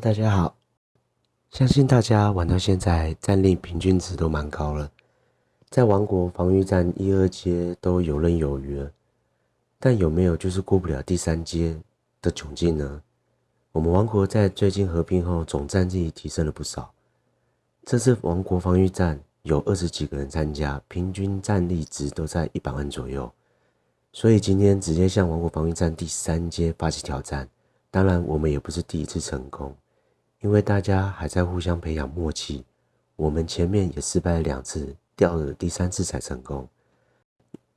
大家好。相信大家玩到现在，战力平均值都蛮高了，在王国防御战一二阶都游刃有余了。但有没有就是过不了第三阶的窘境呢？我们王国在最近合并后，总战力提升了不少。这次王国防御战有二十几个人参加，平均战力值都在一百万左右。所以今天直接向王国防御战第三阶发起挑战。当然，我们也不是第一次成功，因为大家还在互相培养默契。我们前面也失败了两次，掉了第三次才成功。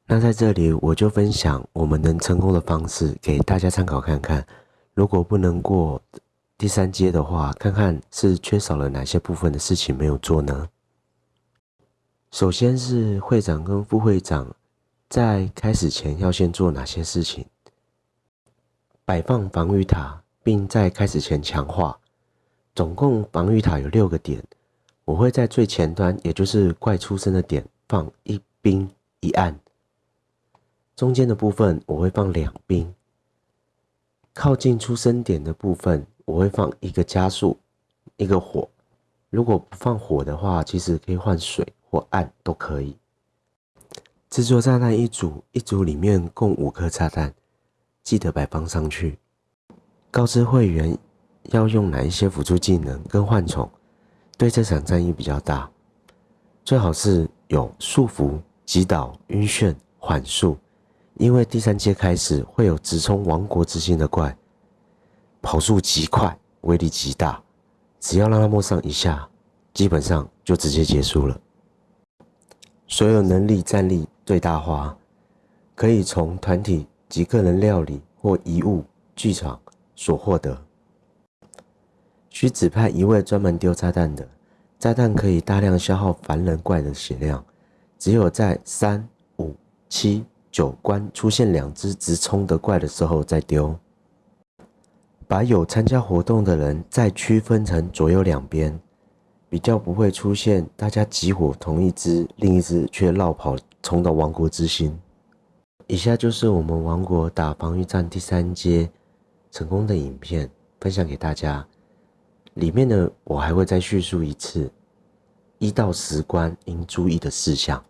那在这里，我就分享我们能成功的方式给大家参考看看。如果不能过第三阶的话，看看是缺少了哪些部分的事情没有做呢？首先是会长跟副会长在开始前要先做哪些事情？摆放防御塔，并在开始前强化。总共防御塔有六个点，我会在最前端，也就是怪出生的点放一兵一暗。中间的部分我会放两兵。靠近出生点的部分我会放一个加速，一个火。如果不放火的话，其实可以换水或暗都可以。制作炸弹一组，一组里面共五颗炸弹。记得摆放上去，告知会员要用哪一些辅助技能跟幻宠，对这场战役比较大。最好是有束缚、击倒、晕眩、缓速，因为第三阶开始会有直冲王国之心的怪，跑速极快，威力极大，只要让他摸上一下，基本上就直接结束了。所有能力战力最大化，可以从团体。及个人料理或遗物剧场所获得，需指派一位专门丢炸弹的。炸弹可以大量消耗凡人怪的血量，只有在三、五、七、九关出现两只直冲的怪的时候再丢。把有参加活动的人再区分成左右两边，比较不会出现大家集火同一只，另一只却绕跑冲到王国之心。以下就是我们王国打防御战第三阶成功的影片，分享给大家。里面呢，我还会再叙述一次一到十关应注意的事项。